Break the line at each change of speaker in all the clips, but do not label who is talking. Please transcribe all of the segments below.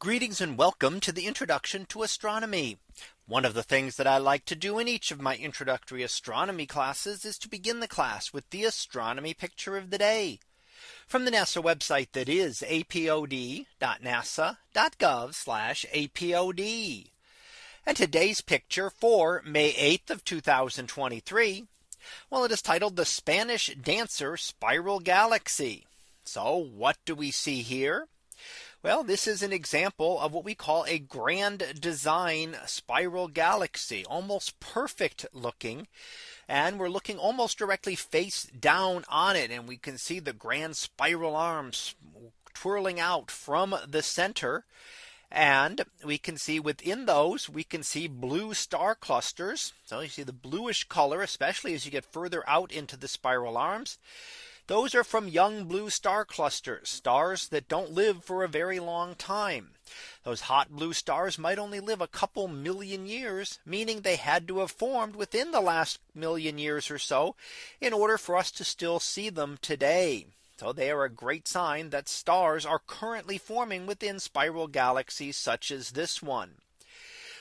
Greetings and welcome to the introduction to astronomy. One of the things that I like to do in each of my introductory astronomy classes is to begin the class with the astronomy picture of the day from the NASA website that is apod.nasa.gov apod. And today's picture for May 8th of 2023. Well, it is titled the Spanish Dancer Spiral Galaxy. So what do we see here? Well, this is an example of what we call a grand design spiral galaxy, almost perfect looking. And we're looking almost directly face down on it. And we can see the grand spiral arms twirling out from the center. And we can see within those we can see blue star clusters. So you see the bluish color, especially as you get further out into the spiral arms. Those are from young blue star clusters, stars that don't live for a very long time. Those hot blue stars might only live a couple million years, meaning they had to have formed within the last million years or so in order for us to still see them today. So they are a great sign that stars are currently forming within spiral galaxies such as this one.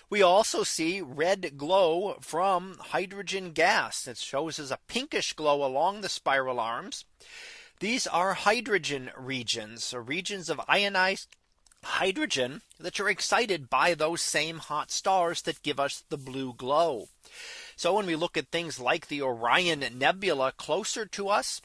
We also see red glow from hydrogen gas. It shows as a pinkish glow along the spiral arms. These are hydrogen regions, so regions of ionized hydrogen that are excited by those same hot stars that give us the blue glow. So when we look at things like the Orion Nebula closer to us,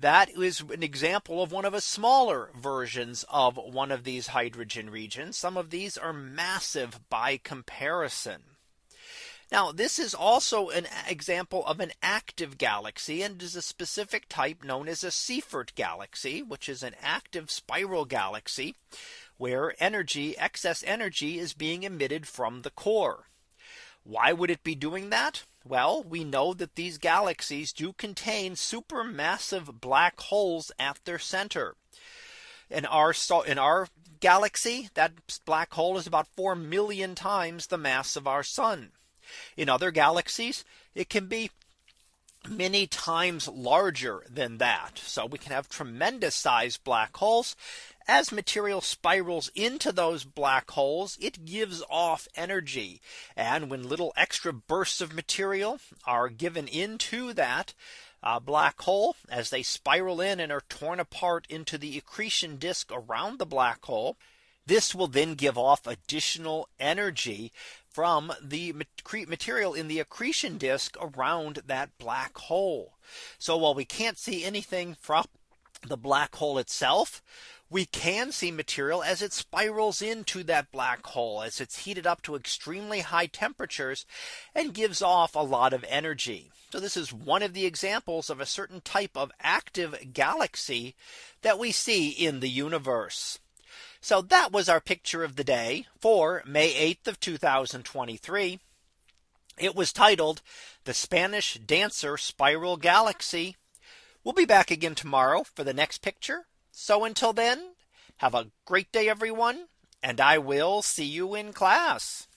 that is an example of one of a smaller versions of one of these hydrogen regions. Some of these are massive by comparison. Now this is also an example of an active galaxy and is a specific type known as a Seyfert galaxy, which is an active spiral galaxy where energy excess energy is being emitted from the core. Why would it be doing that? Well, we know that these galaxies do contain supermassive black holes at their center. In our in our galaxy, that black hole is about 4 million times the mass of our sun. In other galaxies, it can be many times larger than that. So we can have tremendous size black holes as material spirals into those black holes, it gives off energy. And when little extra bursts of material are given into that uh, black hole as they spiral in and are torn apart into the accretion disk around the black hole. This will then give off additional energy from the material in the accretion disk around that black hole. So while we can't see anything from the black hole itself, we can see material as it spirals into that black hole as it's heated up to extremely high temperatures and gives off a lot of energy. So this is one of the examples of a certain type of active galaxy that we see in the universe. So that was our picture of the day for May 8th of 2023. It was titled the Spanish Dancer Spiral Galaxy We'll be back again tomorrow for the next picture. So until then, have a great day, everyone, and I will see you in class.